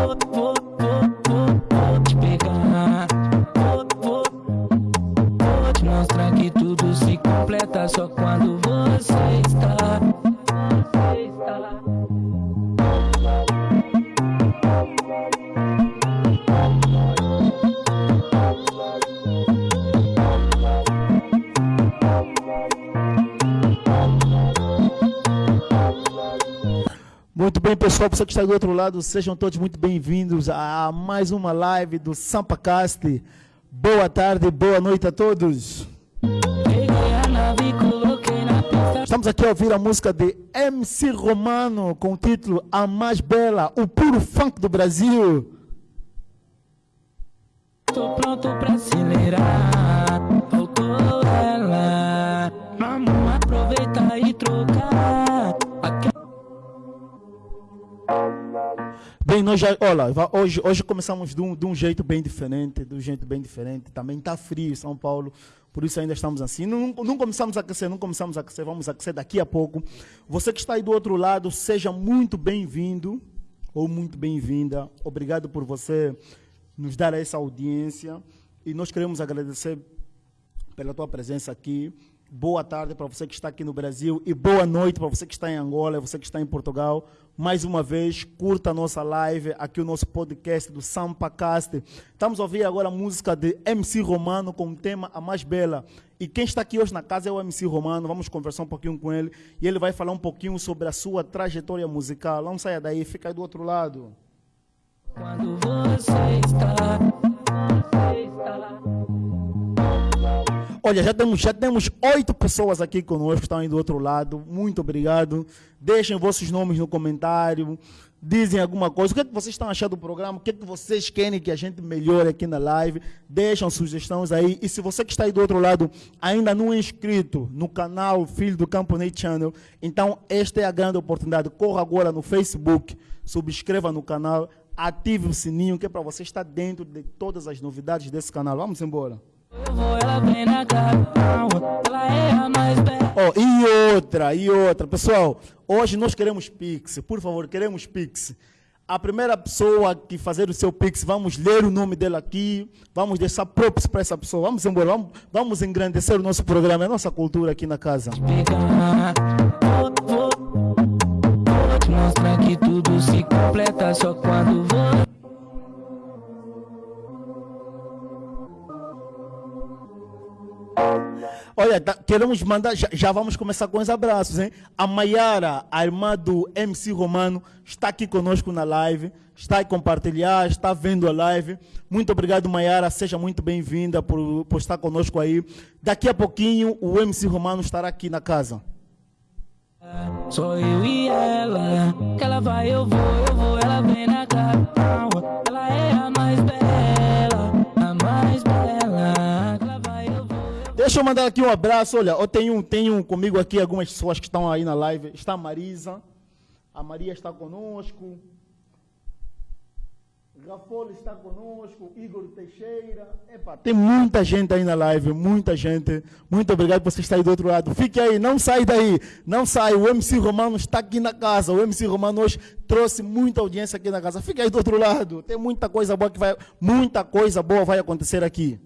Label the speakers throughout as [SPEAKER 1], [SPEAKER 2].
[SPEAKER 1] Vou, vou,
[SPEAKER 2] Pessoal, você que está do outro lado, sejam todos muito bem-vindos a mais uma live do Sampacast. Boa tarde, boa noite a todos. Estamos aqui a ouvir a música de MC Romano com o título A Mais Bela, o puro funk do Brasil.
[SPEAKER 1] Tô pronto pra acelerar. Faltou ela. Vamos aproveitar e trocar.
[SPEAKER 2] Bem, nós já, olha, hoje, hoje começamos de um, de um jeito bem diferente, de um jeito bem diferente. Também está frio São Paulo, por isso ainda estamos assim. Não, não começamos a aquecer, não começamos a aquecer, vamos aquecer daqui a pouco. Você que está aí do outro lado, seja muito bem-vindo ou muito bem-vinda. Obrigado por você nos dar essa audiência e nós queremos agradecer pela tua presença aqui. Boa tarde para você que está aqui no Brasil e boa noite para você que está em Angola, você que está em Portugal. Mais uma vez, curta a nossa live, aqui o nosso podcast do Sampacast. Estamos a ouvir agora a música de MC Romano com o tema A Mais Bela. E quem está aqui hoje na casa é o MC Romano, vamos conversar um pouquinho com ele e ele vai falar um pouquinho sobre a sua trajetória musical. Não saia daí, fica aí do outro lado.
[SPEAKER 1] Quando você está,
[SPEAKER 2] Olha, já temos, já temos oito pessoas aqui conosco, estão aí do outro lado. Muito obrigado. Deixem vossos nomes no comentário. Dizem alguma coisa. O que, é que vocês estão achando do programa? O que, é que vocês querem que a gente melhore aqui na live? Deixam sugestões aí. E se você que está aí do outro lado ainda não é inscrito no canal Filho do Campo Net Channel, então esta é a grande oportunidade. Corra agora no Facebook, subscreva no canal, ative o sininho, que é para você estar dentro de todas as novidades desse canal. Vamos embora.
[SPEAKER 1] Vou, é.
[SPEAKER 2] Ó, e outra, e outra. Pessoal, hoje nós queremos Pix. Por favor, queremos Pix. A primeira pessoa que fazer o seu Pix, vamos ler o nome dela aqui, vamos deixar props para essa pessoa. Vamos embora, vamos, vamos engrandecer o nosso programa, a nossa cultura aqui na casa.
[SPEAKER 1] Vou, vou, vou mostrar que tudo se completa só quando você.
[SPEAKER 2] Olha, tá- queremos mandar, já, já vamos começar com os abraços, hein? A Maiara, a irmã do MC Romano, está aqui conosco na live, está a compartilhar, está vendo a live. Muito obrigado, Maiara, seja muito bem-vinda por, por estar conosco aí. Daqui a pouquinho, o MC Romano estará aqui na casa.
[SPEAKER 1] Só eu e ela. Que ela vai, eu vou, eu vou, ela vem na capital.
[SPEAKER 2] Deixa eu mandar aqui um abraço. Olha, eu tenho, tenho comigo aqui algumas pessoas que estão aí na live. Está a Marisa, a Maria está conosco. Rafolo está conosco, Igor Teixeira. Epa, tem muita gente aí na live, muita gente. Muito obrigado por você estar aí do outro lado. Fique aí, não sai daí, não sai. O MC Romano está aqui na casa. O MC Romano hoje trouxe muita audiência aqui na casa. Fique aí do outro lado. Tem muita coisa boa que vai, muita coisa boa vai acontecer aqui.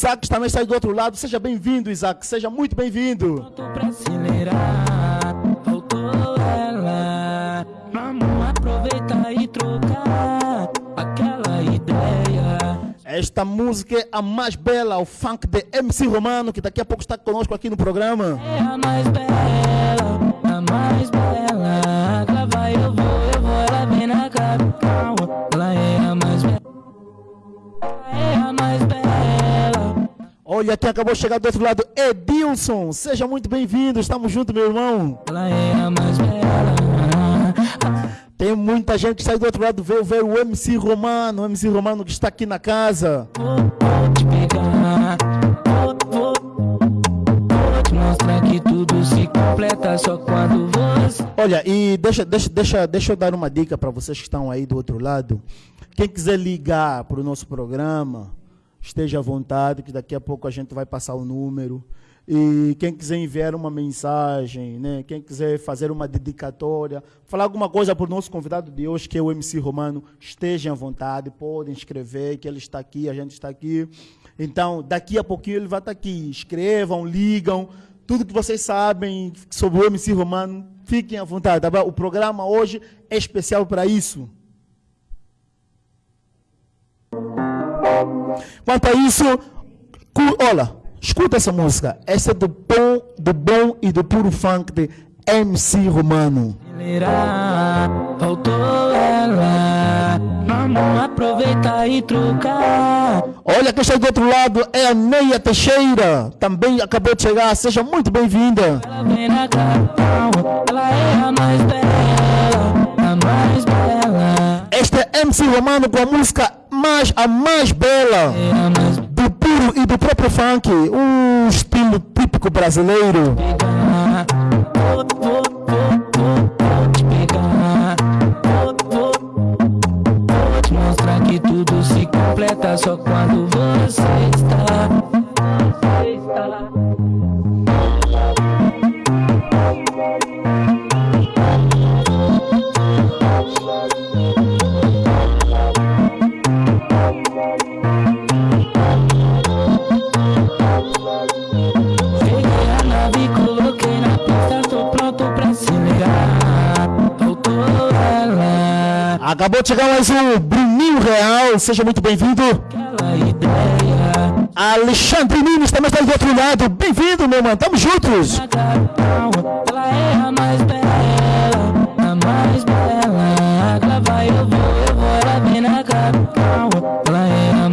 [SPEAKER 2] Isaac também está do outro lado. Seja bem-vindo, Isaac. Seja muito bem-vindo. Esta música é a mais bela, o funk de MC Romano, que daqui a pouco está conosco aqui no programa.
[SPEAKER 1] É a mais bela, a mais bela. Ela vai, eu vou, eu vou, ela vem na capital.
[SPEAKER 2] Olha quem acabou de chegar do outro lado, Edilson. Seja muito bem-vindo. Estamos juntos, meu irmão.
[SPEAKER 1] Ela é a mais bela.
[SPEAKER 2] Tem muita gente que sai do outro lado ver, ver o MC Romano, o MC Romano que está aqui na casa.
[SPEAKER 1] Vou, vou te pegar. Vou, vou, vou te mostrar que tudo se completa só quando você.
[SPEAKER 2] Olha, e deixa, deixa, deixa, deixa eu dar uma dica para vocês que estão aí do outro lado. Quem quiser ligar para o nosso programa, esteja à vontade, que daqui a pouco a gente vai passar o número. E quem quiser enviar uma mensagem, né? quem quiser fazer uma dedicatória, falar alguma coisa para o nosso convidado de hoje, que é o MC Romano, estejam à vontade, podem escrever, que ele está aqui, a gente está aqui. Então, daqui a pouquinho ele vai estar aqui. Escrevam, ligam, tudo que vocês sabem sobre o MC Romano, fiquem à vontade. Tá o programa hoje é especial para isso. Quanto a isso, olha, escuta essa música. Essa é do bom, do bom e do puro funk de MC Romano.
[SPEAKER 1] Faltou ela, vamos aproveitar e trocar.
[SPEAKER 2] Olha quem está do outro lado é a Neia Teixeira, também acabou de chegar, seja muito bem-vinda.
[SPEAKER 1] Ela vem na capital, ela a mais
[SPEAKER 2] MC Romano com a música mais, a mais bela do puro e do próprio funk, um estilo típico brasileiro.
[SPEAKER 1] mostrar que tudo se completa só quando você está.
[SPEAKER 2] Acabou de chegar mais um Bruninho Real, seja muito bem-vindo. Alexandre Nunes também está do outro lado, bem-vindo, meu mano, tamo juntos.
[SPEAKER 1] Mais mais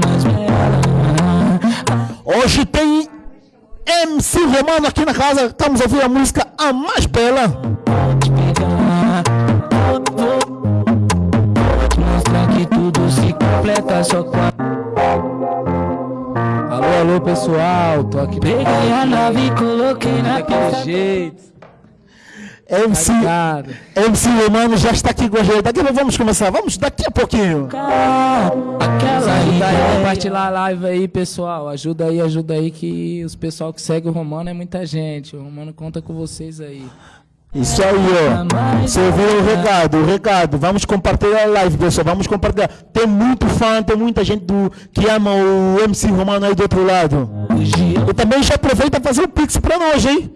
[SPEAKER 1] mais bela.
[SPEAKER 2] Hoje tem MC Romano aqui na casa, estamos ouvindo a música A Mais Bela.
[SPEAKER 1] Só.
[SPEAKER 3] Alô, alô, pessoal, tô aqui
[SPEAKER 1] Peguei a nave, coloquei na pista.
[SPEAKER 3] jeito,
[SPEAKER 2] MC,
[SPEAKER 3] ligado?
[SPEAKER 2] MC Romano já está aqui com a gente. Daqui vamos começar, vamos daqui a pouquinho.
[SPEAKER 1] Aquela
[SPEAKER 3] Ajuda aí, compartilhar a live aí, pessoal. Ajuda aí, ajuda aí, que os pessoal que segue o Romano é muita gente. O Romano conta com vocês aí.
[SPEAKER 2] Isso aí, ó. Você ouviu o recado, o recado. Vamos compartilhar a live, pessoal. Vamos compartilhar. Tem muito fã, tem muita gente do, que ama o MC Romano aí do outro lado. E também já aproveita fazer o Pix pra nós, hein?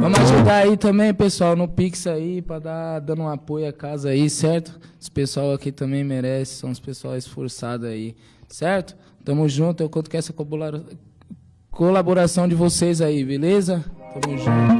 [SPEAKER 3] Vamos ajudar aí também, pessoal, no Pix aí, pra dar dando um apoio à casa aí, certo? Os pessoal aqui também merece, são os pessoal esforçados aí, certo? Tamo junto, eu conto com essa colabora- colaboração de vocês aí, beleza? Tamo junto.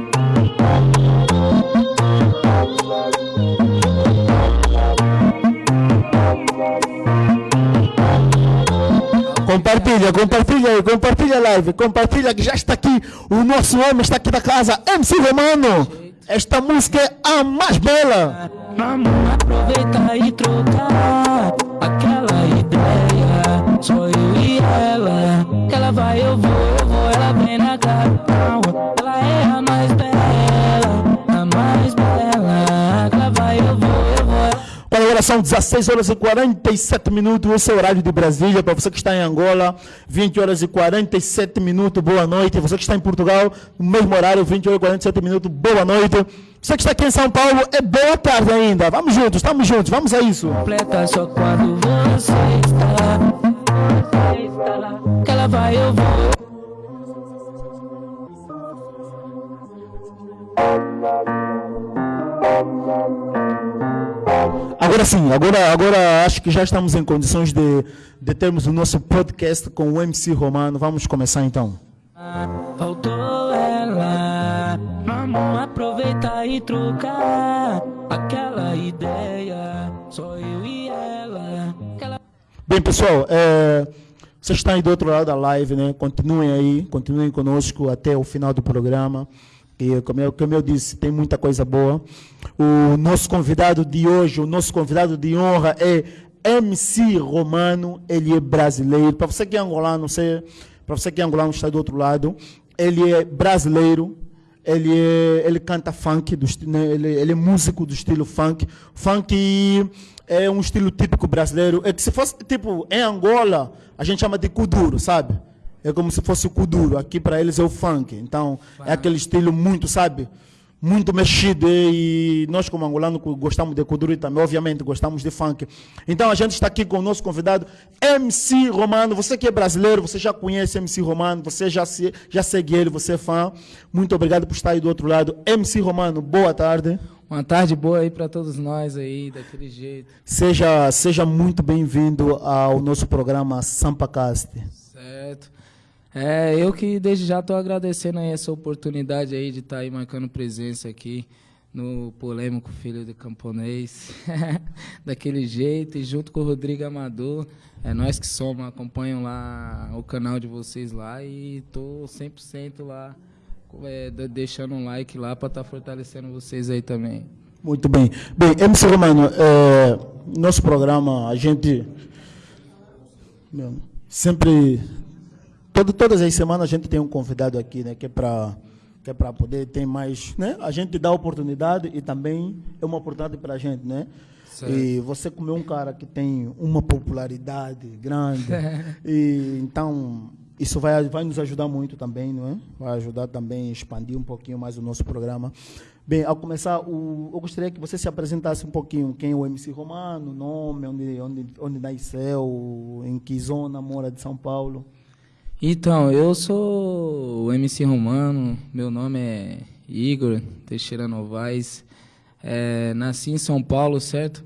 [SPEAKER 2] Compartilha, compartilha compartilha a live, compartilha que já está aqui. O nosso homem está aqui da casa, MC Romano. Esta música é a mais bela.
[SPEAKER 1] Vamos aproveitar e trocar aquela ideia. Só eu e ela. Que ela vai, eu vou, eu vou, ela vem na capital.
[SPEAKER 2] São 16 horas e 47 minutos, esse é o horário de Brasília. Para você que está em Angola, 20 horas e 47 minutos, boa noite. Você que está em Portugal, no mesmo horário, 20 horas e 47 minutos, boa noite. Você que está aqui em São Paulo, é boa tarde ainda. Vamos juntos, estamos juntos, vamos a isso.
[SPEAKER 1] completa só quando você está. Você está. Que ela vai, eu vou.
[SPEAKER 2] Agora sim, agora, agora acho que já estamos em condições de, de termos o nosso podcast com o MC Romano. Vamos começar então.
[SPEAKER 1] Faltou ela. Vamos aproveitar e trocar aquela ideia. Só eu e ela. Aquela
[SPEAKER 2] Bem, pessoal, é, vocês estão aí do outro lado da live, né? Continuem aí, continuem conosco até o final do programa. E como eu, como eu disse, tem muita coisa boa. O nosso convidado de hoje, o nosso convidado de honra é MC Romano. Ele é brasileiro. Para você que é angolano, você, para você que é angolano está do outro lado, ele é brasileiro. Ele, é, ele canta funk, do, né, ele, ele é músico do estilo funk. Funk é um estilo típico brasileiro. É que se fosse, tipo, em Angola, a gente chama de kuduro, sabe? É como se fosse o kuduro. Aqui para eles é o funk. Então, é aquele estilo muito, sabe? Muito mexido. E nós, como angolano, gostamos de kuduro e também, obviamente, gostamos de funk. Então, a gente está aqui com o nosso convidado, MC Romano. Você que é brasileiro, você já conhece MC Romano, você já, se, já segue ele, você é fã. Muito obrigado por estar aí do outro lado. MC Romano, boa tarde.
[SPEAKER 3] Uma tarde boa aí para todos nós aí, daquele jeito.
[SPEAKER 2] Seja, seja muito bem-vindo ao nosso programa Sampacast.
[SPEAKER 3] Certo. É, eu que desde já estou agradecendo aí essa oportunidade aí de estar tá aí marcando presença aqui no polêmico Filho de Camponês, daquele jeito, e junto com o Rodrigo Amador, é nós que somos, acompanham lá o canal de vocês lá e tô 100% lá é, deixando um like lá para estar tá fortalecendo vocês aí também.
[SPEAKER 2] Muito bem. Bem, MC Romano, é, nosso programa, a gente sempre, todo, todas as semanas a gente tem um convidado aqui, né, que é para que é para poder ter mais, né? A gente dá oportunidade e também é uma oportunidade para a gente, né? Certo. E você como é um cara que tem uma popularidade grande, e então isso vai, vai nos ajudar muito também, não é? Vai ajudar também a expandir um pouquinho mais o nosso programa. Bem, ao começar, o, eu gostaria que você se apresentasse um pouquinho quem é o MC Romano, nome, onde, onde, onde nasceu, em que zona mora de São Paulo.
[SPEAKER 3] Então, eu sou o MC Romano, meu nome é Igor Teixeira Novaes, é, nasci em São Paulo, certo?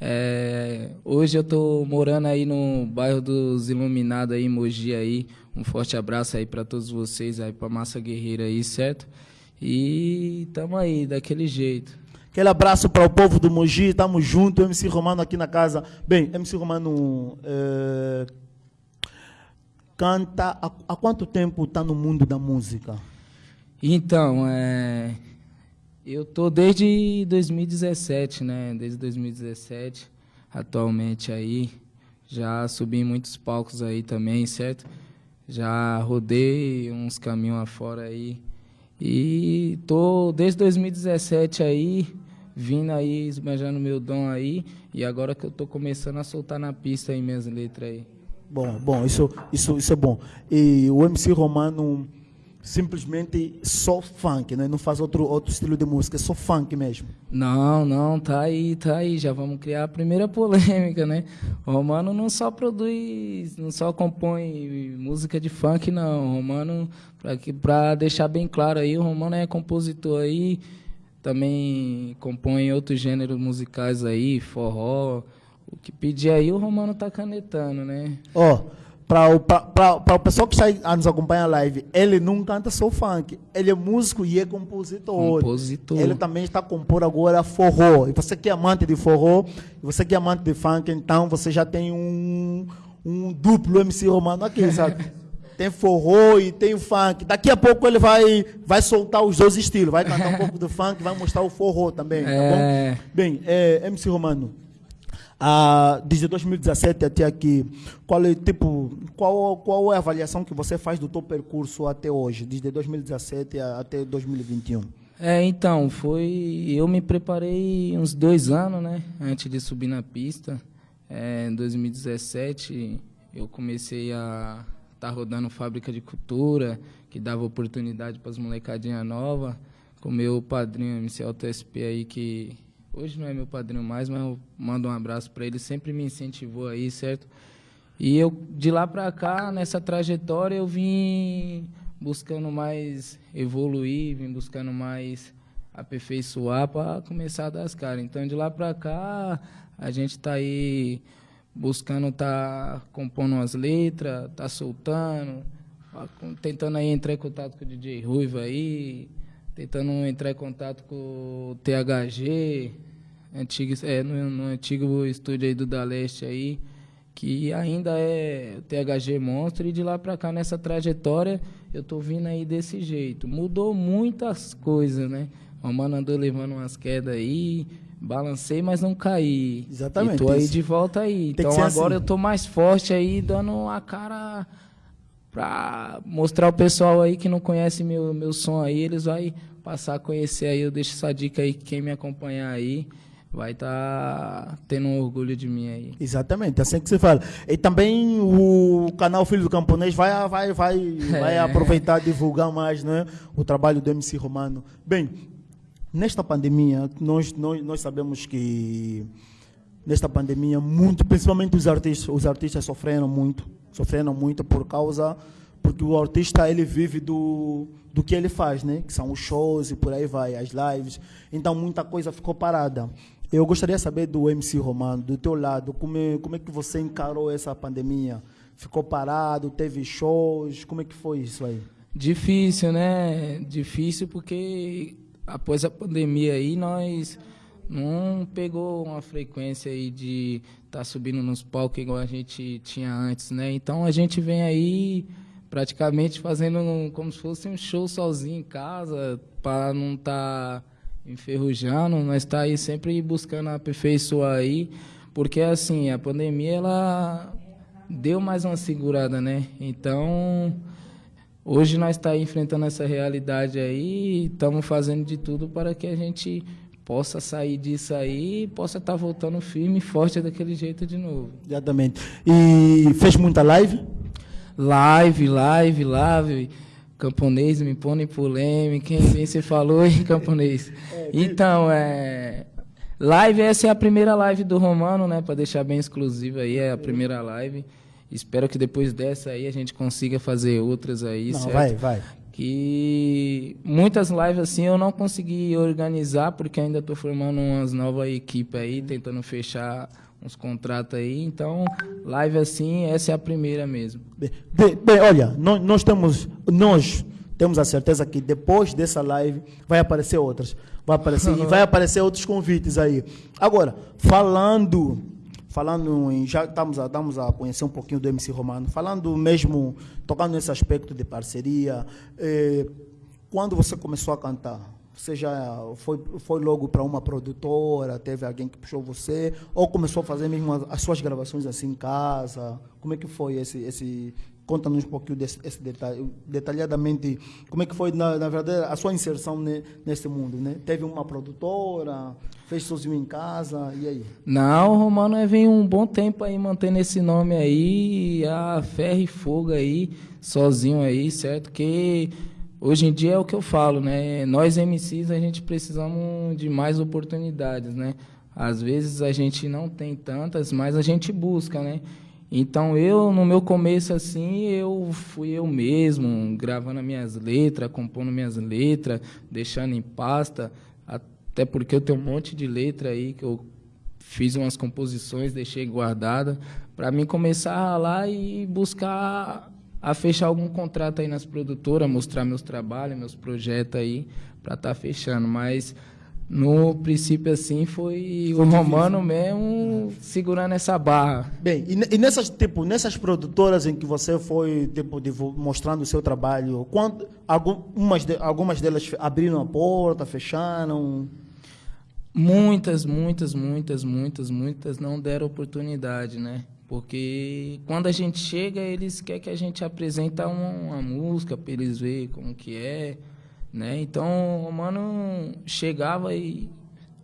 [SPEAKER 3] É, hoje eu estou morando aí no bairro dos Iluminados aí, Mogi aí, um forte abraço aí para todos vocês, aí para Massa Guerreira aí, certo? E tamo aí, daquele jeito.
[SPEAKER 2] Aquele abraço para o povo do Mogi, tamo junto, MC Romano aqui na casa. Bem, MC Romano é, canta, há, há, quanto tempo está no mundo da música?
[SPEAKER 3] Então, é, eu tô desde 2017, né? Desde 2017, atualmente aí, já subi em muitos palcos aí também, certo? Já rodei uns caminhos afora aí. E tô desde 2017 aí, vindo aí, esbanjando meu dom aí. E agora que eu tô começando a soltar na pista aí minhas letras aí.
[SPEAKER 2] Bom, bom, isso, isso, isso é bom. E o MC Romano simplesmente só funk, né? não faz outro, outro estilo de música, é só funk mesmo.
[SPEAKER 3] Não, não, tá aí, tá aí, já vamos criar a primeira polêmica, né? O Romano não só produz, não só compõe música de funk, não. O Romano, para deixar bem claro aí, o Romano é compositor aí, também compõe outros gêneros musicais aí, forró. O que pedir aí, o Romano tá canetando, né?
[SPEAKER 2] Ó. Oh para o pessoal que está a nos acompanha a live, ele não canta só funk, ele é músico e é compositor.
[SPEAKER 3] Compositor.
[SPEAKER 2] Ele também está a compor agora forró. E você que é amante de forró, você que é amante de funk, então você já tem um, um duplo MC Romano aqui, sabe? tem forró e tem o funk. Daqui a pouco ele vai, vai soltar os dois estilos, vai cantar um pouco do funk, vai mostrar o forró também, tá é... bom? Bem, é, MC Romano, ah, desde 2017 até aqui, qual é, tipo, qual, qual é a avaliação que você faz do teu percurso até hoje, desde 2017 até 2021?
[SPEAKER 3] É, então, foi. Eu me preparei uns dois anos, né? Antes de subir na pista. É, em 2017, eu comecei a estar tá rodando fábrica de cultura, que dava oportunidade para as molecadinhas novas, com meu padrinho MC SP aí, que Hoje não é meu padrinho mais, mas eu mando um abraço para ele. Sempre me incentivou aí, certo? E eu, de lá para cá, nessa trajetória, eu vim buscando mais evoluir, vim buscando mais aperfeiçoar para começar a dar as caras. Então, de lá para cá, a gente está aí buscando tá compondo umas letras, tá soltando, tentando aí entrar em contato com o DJ Ruiva aí, tentando entrar em contato com o THG, antigo, é, no, no antigo estúdio aí do Da Leste aí, que ainda é o THG Monstro, e de lá para cá, nessa trajetória, eu tô vindo aí desse jeito. Mudou muitas coisas, né? O mano andou levando umas quedas aí, balancei, mas não caí.
[SPEAKER 2] Exatamente.
[SPEAKER 3] E tô aí de volta aí. Tem então agora assim. eu tô mais forte aí, dando a cara para mostrar o pessoal aí que não conhece meu, meu som aí, eles vão passar a conhecer aí. Eu deixo essa dica aí, quem me acompanhar aí, vai estar tá tendo um orgulho de mim aí.
[SPEAKER 2] Exatamente, assim que se fala. E também o canal Filho do Camponês vai, vai, vai, é. vai aproveitar divulgar mais né, o trabalho do MC Romano. Bem, nesta pandemia, nós, nós, nós sabemos que nesta pandemia, muito, principalmente os artistas, os artistas sofreram muito, sofreram muito por causa porque o artista ele vive do, do que ele faz, né? Que são os shows e por aí vai, as lives. Então muita coisa ficou parada. Eu gostaria de saber do MC Romano, do teu lado, como é, como é que você encarou essa pandemia? Ficou parado, teve shows, como é que foi isso aí?
[SPEAKER 3] Difícil, né? Difícil porque após a pandemia aí nós não pegou uma frequência aí de estar tá subindo nos palcos igual a gente tinha antes, né? Então a gente vem aí praticamente fazendo um, como se fosse um show sozinho em casa, para não estar tá enferrujando, nós está aí sempre buscando aperfeiçoar aí, porque assim, a pandemia ela deu mais uma segurada, né? Então, hoje nós está enfrentando essa realidade aí estamos fazendo de tudo para que a gente possa sair disso aí e possa estar tá voltando firme e forte daquele jeito de novo.
[SPEAKER 2] Exatamente. E fez muita live?
[SPEAKER 3] live, live, live. Camponês me põe em polêmica, quem bem você falou em camponês. É, então, é. Live, essa é a primeira live do Romano, né? Para deixar bem exclusiva aí, é a primeira live. Espero que depois dessa aí a gente consiga fazer outras aí,
[SPEAKER 2] não,
[SPEAKER 3] certo?
[SPEAKER 2] Vai, vai.
[SPEAKER 3] Que muitas lives assim eu não consegui organizar, porque ainda estou formando umas novas equipes aí, tentando fechar uns contratos aí. Então, live assim, essa é a primeira mesmo.
[SPEAKER 2] Bem, bem olha, nós, nós, temos, nós temos a certeza que depois dessa live vai aparecer outras. Vai aparecer, e vai aparecer outros convites aí. Agora, falando, falando em, já estamos a, estamos a conhecer um pouquinho do MC Romano, falando mesmo, tocando nesse aspecto de parceria, eh, quando você começou a cantar, você já foi, foi logo para uma produtora, teve alguém que puxou você, ou começou a fazer mesmo as, as suas gravações assim em casa? Como é que foi esse, esse conta-nos um pouquinho desse, esse detalhe, detalhadamente, como é que foi, na, na verdade, a sua inserção ne, nesse mundo, né? Teve uma produtora, fez sozinho em casa, e aí?
[SPEAKER 3] Não, Romano vem um bom tempo aí mantendo esse nome aí, a ferro e fogo aí, sozinho aí, certo? Que hoje em dia é o que eu falo, né? Nós MCs a gente precisamos de mais oportunidades, né? Às vezes a gente não tem tantas, mas a gente busca, né? Então eu no meu começo assim, eu fui eu mesmo, gravando minhas letras, compondo minhas letras, deixando em pasta, até porque eu tenho um monte de letra aí que eu fiz umas composições, deixei guardada, para mim começar lá e buscar a fechar algum contrato aí nas produtoras, mostrar meus trabalhos, meus projetos aí, para estar tá fechando. Mas no princípio, assim, foi, foi o Romano mesmo segurando essa barra.
[SPEAKER 2] Bem, e, nessas, tipo, nessas produtoras em que você foi tipo, mostrando o seu trabalho, quando, algumas, de, algumas delas abriram a porta, fecharam?
[SPEAKER 3] Muitas, muitas, muitas, muitas, muitas não deram oportunidade, né? Porque quando a gente chega, eles querem que a gente apresente uma, uma música para eles verem como que é, né? Então, o mano chegava e,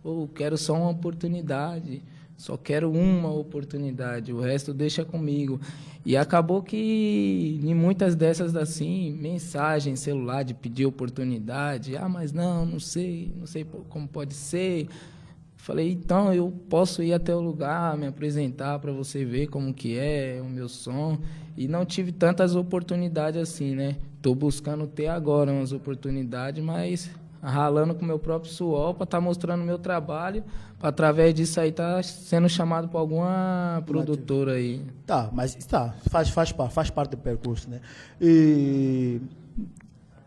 [SPEAKER 3] pô, quero só uma oportunidade, só quero uma oportunidade, o resto deixa comigo. E acabou que em muitas dessas assim, mensagem celular de pedir oportunidade, ah, mas não, não sei, não sei como pode ser. Falei, então eu posso ir até o lugar, me apresentar para você ver como que é o meu som. E não tive tantas oportunidades assim, né? Estou buscando ter agora umas oportunidades, mas ralando com meu próprio suor para estar tá mostrando meu trabalho, para através disso aí tá sendo chamado para alguma produtora aí.
[SPEAKER 2] Tá, mas tá, faz, faz, faz parte do percurso, né? E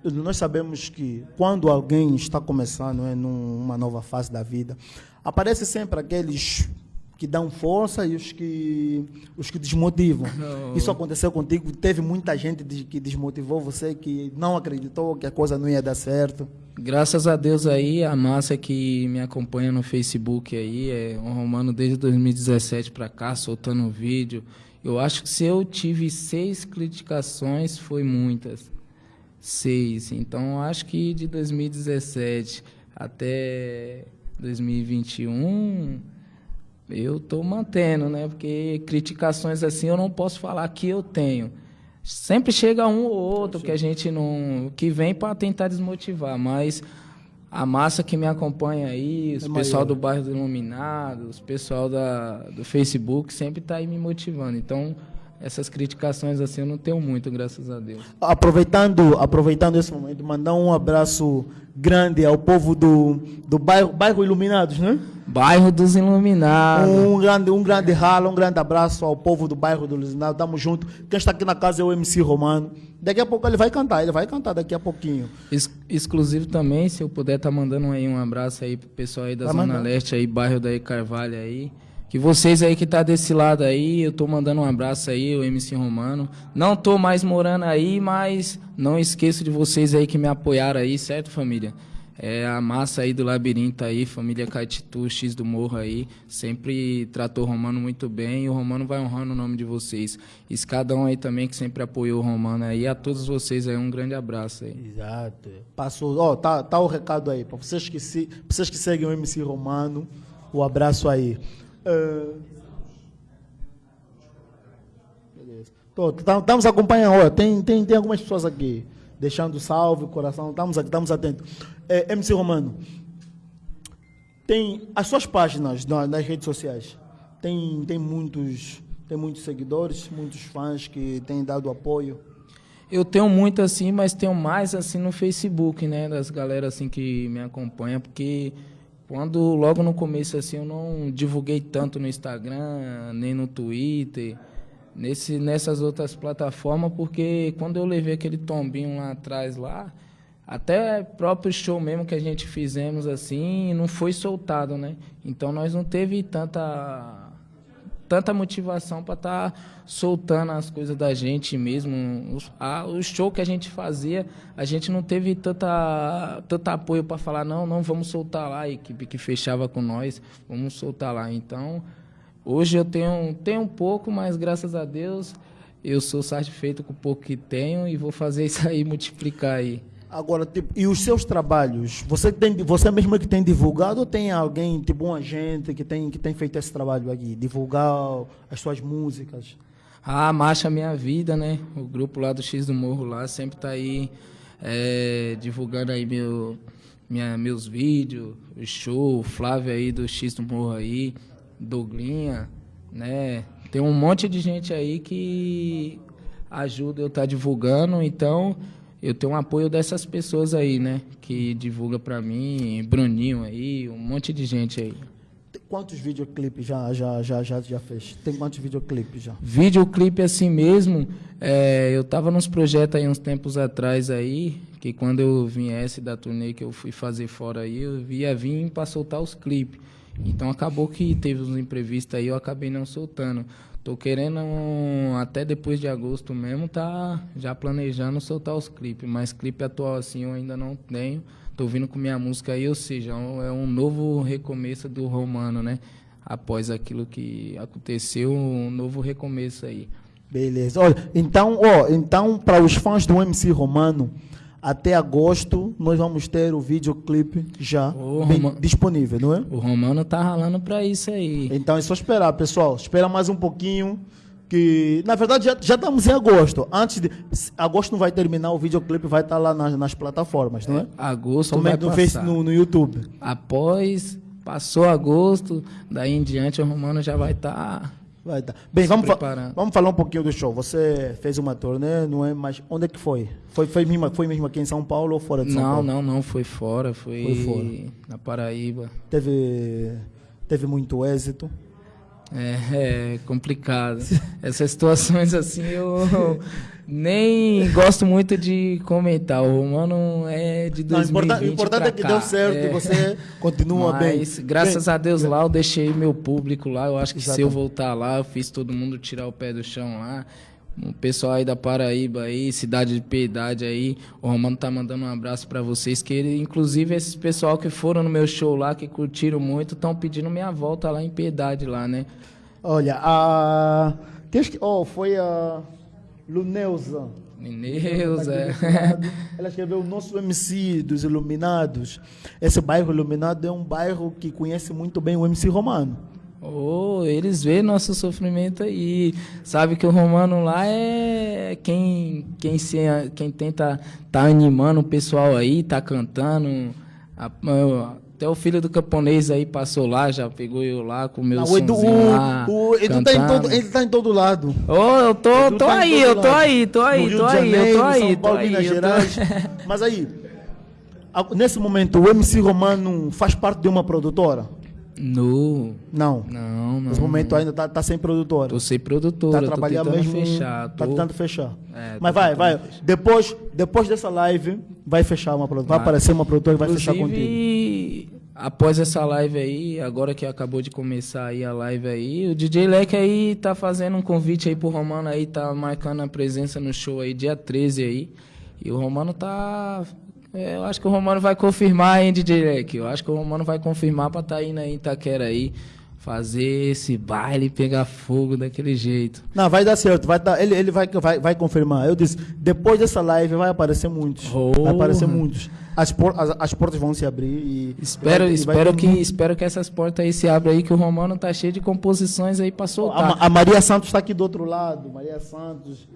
[SPEAKER 2] nós sabemos que quando alguém está começando né, numa nova fase da vida, aparece sempre aqueles que dão força e os que, os que desmotivam. Não. Isso aconteceu contigo? Teve muita gente que desmotivou você, que não acreditou que a coisa não ia dar certo?
[SPEAKER 3] Graças a Deus aí, a massa que me acompanha no Facebook aí, é um romano desde 2017 para cá, soltando vídeo. Eu acho que se eu tive seis criticações, foi muitas. Seis. Então, acho que de 2017 até 2021, eu tô mantendo, né? Porque criticações assim eu não posso falar que eu tenho. Sempre chega um ou outro que a gente não. que vem para tentar desmotivar, mas a massa que me acompanha aí, os
[SPEAKER 2] É
[SPEAKER 3] pessoal
[SPEAKER 2] maior.
[SPEAKER 3] do bairro do Iluminado, os pessoal da, do Facebook, sempre tá aí me motivando. Então, essas criticações assim eu não tenho muito, graças a Deus.
[SPEAKER 2] Aproveitando, aproveitando esse momento, mandar um abraço grande ao povo do, do bairro, bairro Iluminados, né?
[SPEAKER 3] Bairro dos Iluminados.
[SPEAKER 2] Um grande, um grande ralo, um grande abraço ao povo do bairro do Iluminado. Tamo junto. Quem está aqui na casa é o MC Romano. Daqui a pouco ele vai cantar, ele vai cantar daqui a pouquinho.
[SPEAKER 3] Ex- exclusivo também, se eu puder estar mandando aí um abraço aí pro pessoal aí da
[SPEAKER 2] Vai
[SPEAKER 3] Zona
[SPEAKER 2] mandar.
[SPEAKER 3] Leste aí, bairro daí Carvalho aí. Que vocês aí que tá desse lado aí, eu tô mandando um abraço aí, o MC Romano. Não tô mais morando aí, mas não esqueço de vocês aí que me apoiaram aí, certo, família? É a massa aí do labirinto aí, família Caetitu, X do Morro aí, sempre tratou o Romano muito bem e o Romano vai honrando o nome de vocês. Escadão aí também que sempre apoiou o Romano aí, a todos vocês aí um grande abraço aí.
[SPEAKER 2] Exato. Passou. Ó, tá, tá o recado aí. Para vocês, que se, vocês que seguem o MC Romano, o abraço aí. Ah, beleza. Tô, tá- Estamos acompanhando. Ó, tem, tem, tem algumas pessoas aqui deixando salve, coração. Estamos aqui, estamos atentos. É, MC Romano, tem as suas páginas na- nas redes sociais. Tem, tem, muitos, tem muitos seguidores, muitos fãs que têm dado apoio.
[SPEAKER 3] Eu tenho muito assim, mas tenho mais assim no Facebook, né, das galera assim que me acompanha, porque quando logo no começo assim eu não divulguei tanto no Instagram, nem no Twitter, nesse nessas outras plataformas, porque quando eu levei aquele tombinho lá atrás lá, até próprio show mesmo que a gente fizemos assim, não foi soltado, né? Então nós não teve tanta tanta motivação para estar soltando as coisas da gente mesmo. O show que a gente fazia, a gente não teve tanta, tanto apoio para falar, não, não, vamos soltar lá, a equipe que fechava com nós, vamos soltar lá. Então, hoje eu tenho, tenho um pouco, mas graças a Deus eu sou satisfeito com o pouco que tenho e vou fazer isso aí multiplicar aí.
[SPEAKER 2] Agora, tipo, e os seus trabalhos? Você tem, você mesmo que tem divulgado ou tem alguém, tipo um agente que tem que tem feito esse trabalho aqui, divulgar as suas músicas?
[SPEAKER 3] A Marcha Minha Vida, né? O grupo lá do X do Morro lá sempre tá aí é, divulgando aí meu, minha, meus vídeos, o show, o Flávio aí do X do Morro aí, Douglinha, né? Tem um monte de gente aí que ajuda eu estar tá divulgando, então eu tenho um apoio dessas pessoas aí, né? Que divulga pra mim, Bruninho aí, um monte de gente aí.
[SPEAKER 2] Quantos videoclipes já já já já já fez? Tem quantos videoclipes já?
[SPEAKER 3] Videoclipe assim mesmo, é, eu tava nos projetos aí uns tempos atrás aí, que quando eu viesse da turnê que eu fui fazer fora aí, eu ia vir para soltar os clipes. Então acabou que teve uns imprevistos aí, eu acabei não soltando. Tô querendo até depois de agosto mesmo, tá já planejando soltar os clipes, mas clipe atual assim eu ainda não tenho. Tô vindo com minha música aí, ou seja, é é um novo recomeço do Romano, né? Após aquilo que aconteceu, um novo recomeço aí.
[SPEAKER 2] Beleza. Olha, então, ó, então para os fãs do MC Romano, até agosto nós vamos ter o videoclipe já disponível, não é?
[SPEAKER 3] O Romano tá ralando pra isso aí.
[SPEAKER 2] Então é só esperar, pessoal. Espera mais um pouquinho. Que, na verdade, já, já estamos em agosto. Antes de. Agosto não vai terminar, o videoclipe vai estar lá nas, nas plataformas, não é?
[SPEAKER 3] Agosto vai
[SPEAKER 2] Somente no,
[SPEAKER 3] passar.
[SPEAKER 2] Face, no, no YouTube.
[SPEAKER 3] Após, passou agosto, daí em diante o Romano já vai tá estar...
[SPEAKER 2] Vai tá. Bem, vamos, fa- vamos falar um pouquinho do show. Você fez uma turnê, não é? Mas onde é que foi? Foi, foi, mesmo, foi mesmo aqui em São Paulo ou fora de São
[SPEAKER 3] Não,
[SPEAKER 2] Paulo?
[SPEAKER 3] não, não, foi fora, foi,
[SPEAKER 2] Foi fora.
[SPEAKER 3] na Paraíba.
[SPEAKER 2] Teve, teve muito êxito.
[SPEAKER 3] É, é complicado. Essas situações assim eu nem gosto muito de comentar. O Romano é de
[SPEAKER 2] Não, o
[SPEAKER 3] 2020
[SPEAKER 2] importante, o importante é que
[SPEAKER 3] cá.
[SPEAKER 2] deu certo,
[SPEAKER 3] É.
[SPEAKER 2] você continua bem.
[SPEAKER 3] Mas, graças
[SPEAKER 2] Bem,
[SPEAKER 3] a Deus lá, eu deixei meu público lá. Eu acho que se eu voltar lá, eu fiz todo mundo tirar o pé do chão lá. O pessoal aí da Paraíba aí, cidade de Piedade aí, o Romano tá mandando um abraço pra vocês, que ele, inclusive esses pessoal que foram no meu show lá, que curtiram muito, estão pedindo minha volta lá em Piedade lá, né?
[SPEAKER 2] Olha, a. esque- Oh, foi a Luneuza.
[SPEAKER 3] Mineus, é.
[SPEAKER 2] Ela escreveu o nosso MC dos Iluminados. Esse bairro Iluminado é um bairro que conhece muito bem o MC Romano.
[SPEAKER 3] Oh, eles veem nosso sofrimento aí. Sabe que o Romano lá é quem, quem, se, quem tenta tá animando o pessoal aí, tá cantando. Até o filho do camponês aí passou lá, já pegou eu lá com meu
[SPEAKER 2] Não, o Edu,
[SPEAKER 3] sonzinho lá,
[SPEAKER 2] o, o Edu tá em todo, ele tá em todo lado.
[SPEAKER 3] Ô, eu tô,
[SPEAKER 2] Edu
[SPEAKER 3] tô
[SPEAKER 2] tá
[SPEAKER 3] aí, eu tô aí, tô aí, tô aí, eu
[SPEAKER 2] Janeiro,
[SPEAKER 3] tô aí,
[SPEAKER 2] São
[SPEAKER 3] tô
[SPEAKER 2] Paulo,
[SPEAKER 3] aí.
[SPEAKER 2] Minas
[SPEAKER 3] eu tô-
[SPEAKER 2] Gerais. Mas aí, nesse momento, o MC Romano faz parte de uma produtora?
[SPEAKER 3] No,
[SPEAKER 2] Não.
[SPEAKER 3] não, não.
[SPEAKER 2] Nesse momento ainda tá, tá sem produtora.
[SPEAKER 3] Tô sem produtora,
[SPEAKER 2] Tá
[SPEAKER 3] tô
[SPEAKER 2] trabalhando mesmo.
[SPEAKER 3] fechar.
[SPEAKER 2] Tá
[SPEAKER 3] tô-
[SPEAKER 2] tentando fechar.
[SPEAKER 3] É, tô
[SPEAKER 2] Mas vai, vai.
[SPEAKER 3] fechar.
[SPEAKER 2] Depois, depois dessa live, vai fechar uma produtora. Vai,
[SPEAKER 3] Vai.
[SPEAKER 2] aparecer uma produtora e vai fechar contigo.
[SPEAKER 3] Após essa live aí, agora que acabou de começar aí a live aí, o DJ Leque aí tá fazendo um convite aí pro Romano aí, tá marcando a presença no show aí, dia 13 aí. E o Romano tá. é, eu acho que o Romano vai confirmar, hein, DJ Leque? Eu acho que o Romano vai confirmar pra tá indo aí em Itaquera aí, fazer esse baile pegar fogo daquele jeito.
[SPEAKER 2] Não, vai dar certo. Vai dar, ele ele vai, vai, vai confirmar. Eu disse, depois dessa live vai aparecer muitos. Vai aparecer muitos. As, por- as, as portas vão se abrir e.
[SPEAKER 3] Espero,
[SPEAKER 2] e vai-
[SPEAKER 3] espero, que,
[SPEAKER 2] muito-
[SPEAKER 3] espero que essas portas aí se abram aí, que o Romano tá cheio de composições aí pra
[SPEAKER 2] A,
[SPEAKER 3] soltar.
[SPEAKER 2] Ma- a Maria Santos está aqui do outro lado. Maria Santos.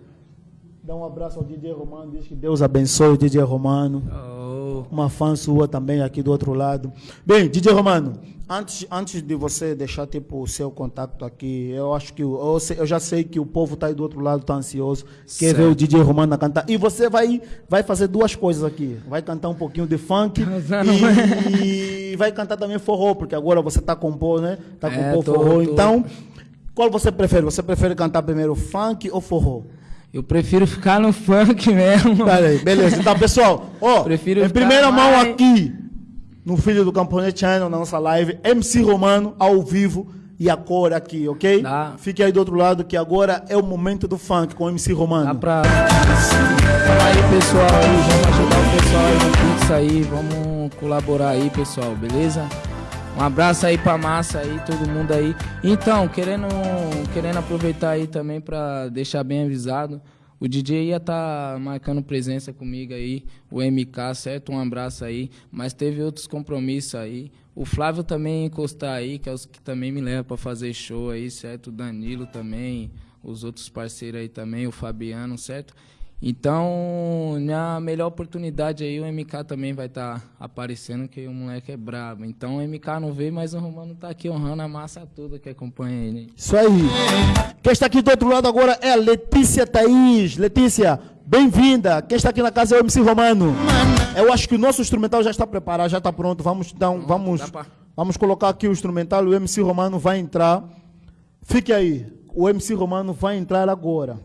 [SPEAKER 2] Dá um abraço ao DJ Romano. Diz que Deus abençoe o DJ Romano.
[SPEAKER 3] Oh.
[SPEAKER 2] Uma fã sua também aqui do outro lado. Bem, DJ Romano, antes, antes de você deixar tipo, o seu contato aqui, eu acho que eu, eu já sei que o povo está aí do outro lado, está ansioso, quer
[SPEAKER 3] Certo.
[SPEAKER 2] ver o DJ Romano cantar. E você vai, vai fazer duas coisas aqui. Vai cantar um pouquinho de funk
[SPEAKER 3] Casando,
[SPEAKER 2] e, vai cantar também forró, porque agora você está compor, né? Está
[SPEAKER 3] É,
[SPEAKER 2] compor
[SPEAKER 3] tô-
[SPEAKER 2] forró.
[SPEAKER 3] tô.
[SPEAKER 2] Então, qual você prefere? Você prefere cantar primeiro funk ou forró?
[SPEAKER 3] Eu prefiro ficar no funk mesmo.
[SPEAKER 2] Peraí, beleza. Então, pessoal, ó,
[SPEAKER 3] Prefiro
[SPEAKER 2] em primeira mão
[SPEAKER 3] mais-
[SPEAKER 2] aqui, no Filho do Camponês Channel, na nossa live, MC Romano, ao vivo, e a cor aqui, ok?
[SPEAKER 3] Dá.
[SPEAKER 2] Fique aí do outro lado, que agora é o momento do funk com o MC Romano.
[SPEAKER 3] Dá pra. Então aí, pessoal, aí, vamos ajudar o pessoal aí no Pix aí, vamos colaborar aí, pessoal, beleza? Um abraço aí pra massa aí, todo mundo aí. Então, querendo, querendo aproveitar aí também pra deixar bem avisado, o DJ ia tá marcando presença comigo aí, o MK, certo? Um abraço aí, mas teve outros compromissos aí. O Flávio também encostar aí, que é os que também me levam pra fazer show aí, certo? O Danilo também, os outros parceiros aí também, o Fabiano, certo? Então, minha melhor oportunidade aí, o MK também vai estar aparecendo, que o moleque é brabo. Então, o MK não veio, mas o Romano tá aqui honrando a massa toda que acompanha ele.
[SPEAKER 2] Isso aí. Quem está aqui do outro lado agora é a Letícia Thaís. Letícia, bem-vinda. Quem está aqui na casa é o MC Romano. Eu acho que o nosso instrumental já está preparado, já está pronto. Vamos, dar um- vamos, vamos colocar aqui o instrumental. O MC Romano vai entrar. Fique aí. O MC Romano vai entrar agora.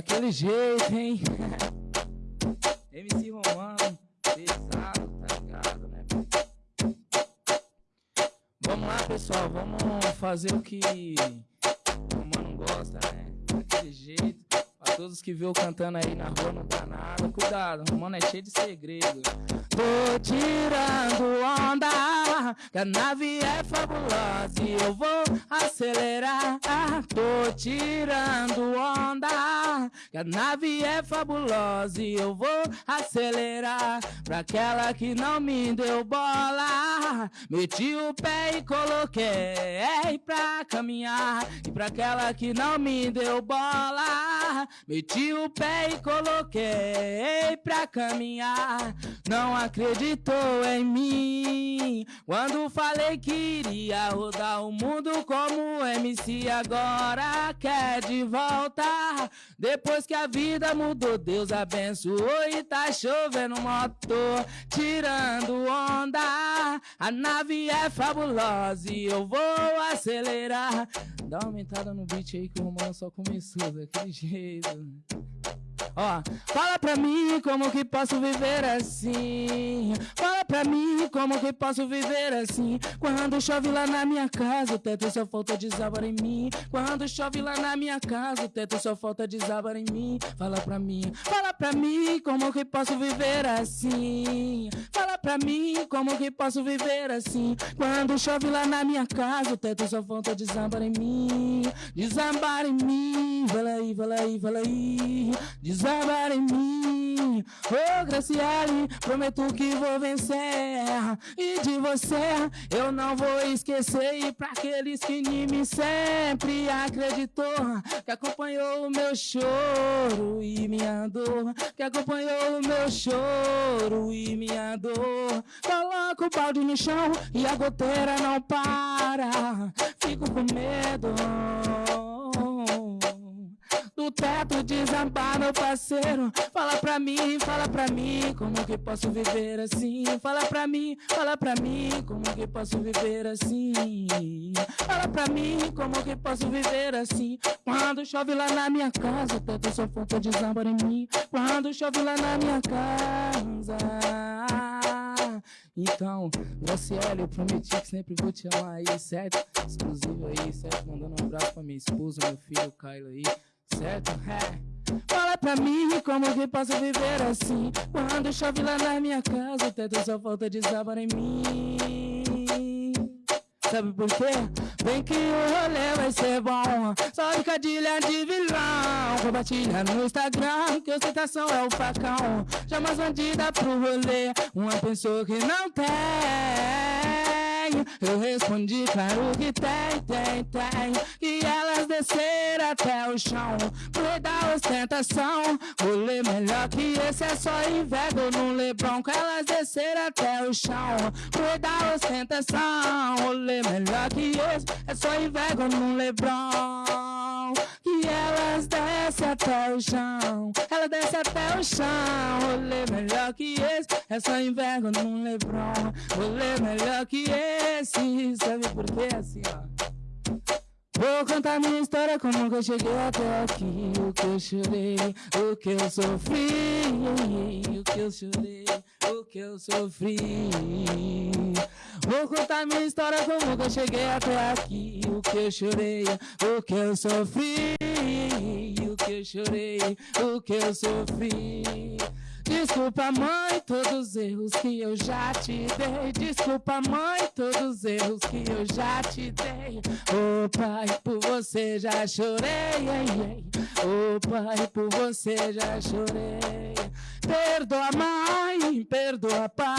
[SPEAKER 3] Daquele jeito, hein? MC Romano, pesado, tá ligado, né? Vamos lá, pessoal, vamos fazer o que o Romano gosta, né? Daquele jeito. Todos que viu cantando aí na rua, não dá nada. Cuidado, o Romano é cheio de segredo. Tô tirando onda, que a nave é fabulosa e eu vou acelerar. Tô tirando onda, que a nave é fabulosa e eu vou acelerar. Pra aquela que não me deu bola, meti o pé e coloquei pra caminhar. E pra aquela que não me deu bola, meti o pé e coloquei pra caminhar. Não acreditou em mim quando falei que iria rodar o mundo como MC. Agora quer de volta. Depois que a vida mudou, Deus abençoou e tá chovendo motor, tirando onda. A nave é fabulosa e eu vou acelerar. Dá uma aumentada no beat aí que o Romano só começou daquele jeito. Ó, fala pra mim como que posso viver assim. Fala pra mim como que posso viver assim. Quando chove lá na minha casa, o teto só falta desabar em mim. Quando chove lá na minha casa, o teto só falta desabar em mim. Fala pra mim, fala pra mim como que posso viver assim. Fala pra mim como que posso viver assim. Quando chove lá na minha casa, o teto só falta desabar em mim. Desabar em mim, fala aí, fala aí, fala aí. Desabar em mim, ô oh, Graciele, prometo que vou vencer. E de você eu não vou esquecer. E pra aqueles que em mim sempre acreditou, que acompanhou o meu choro e minha dor, que acompanhou o meu choro e minha dor. Coloco o balde no chão e a goteira não para. Fico com medo do teto desabar, meu parceiro. Fala pra mim, fala pra mim, como que posso viver assim? Fala pra mim, fala pra mim, como que posso viver assim? Fala pra mim, como que posso viver assim? Quando chove lá na minha casa, o teto só falta desabar em mim. Quando chove lá na minha casa. Então, Graciela, eu prometi que sempre vou te amar aí, certo? Exclusivo aí, certo? Mandando um abraço pra minha esposa, meu filho, Kylo aí certo? É. Fala pra mim como que posso viver assim Quando chove lá na minha casa O teto só falta desabar em mim Sabe por quê? Vem que o rolê vai ser bom Só brincadeira de vilão Compartilha no Instagram Que ostentação é o facão Chama as bandidas pro rolê Uma pessoa que não tem eu respondi, claro que tem, tem, tem. Que elas desceram até o chão. Play da ostentação. Rolê melhor que esse é só inveja no Lebron. Que elas desceram até o chão. Play da ostentação. Rolê melhor que esse é só inveja no Lebron. Que elas descem até o chão. Ela desce até o chão. Rolê melhor que esse é só inveja no Lebron. Rolê melhor que esse. Sabe por quê? Assim, ó. Vou contar minha história, como que eu cheguei até aqui O que eu chorei, o que eu sofri O que eu chorei, o que eu sofri Vou contar minha história, como eu cheguei até aqui O que eu chorei, o que eu sofri O que eu chorei, o que eu sofri Desculpa, mãe, todos os erros que eu já te dei. Desculpa, mãe, todos os erros que eu já te dei. Ô oh, pai, por você já chorei. Ô oh, pai, por você já chorei. Perdoa, mãe, perdoa, pai.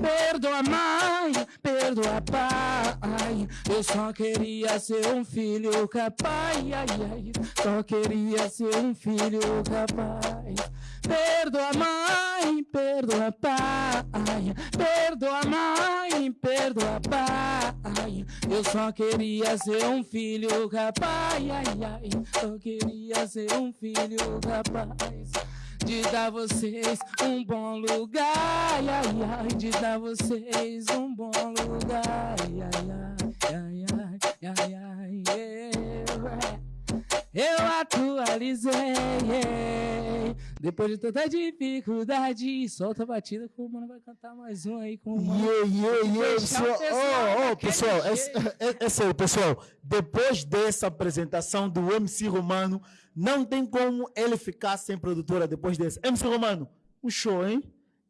[SPEAKER 3] Perdoa, mãe, perdoa, pai. Eu só queria ser um filho capaz. Só queria ser um filho capaz. Perdoa, mãe, perdoa, pai. Perdoa, mãe, perdoa, pai. Eu só queria ser um filho capaz. Eu queria ser um filho capaz de dar vocês um bom lugar, ai, ai, de dar vocês um bom lugar, ai, ai, ai, ai, ai, ai, ai, eu atualizei. Depois de tanta dificuldade, solta a batida que o mano vai cantar mais um aí com o mano.
[SPEAKER 2] Yeah, yeah, yeah, pessoal. Oh, oh, pessoal, é, é, é sério, pessoal. Depois dessa apresentação do MC Romano, não tem como ele ficar sem produtora depois desse. MC Romano, um show, hein?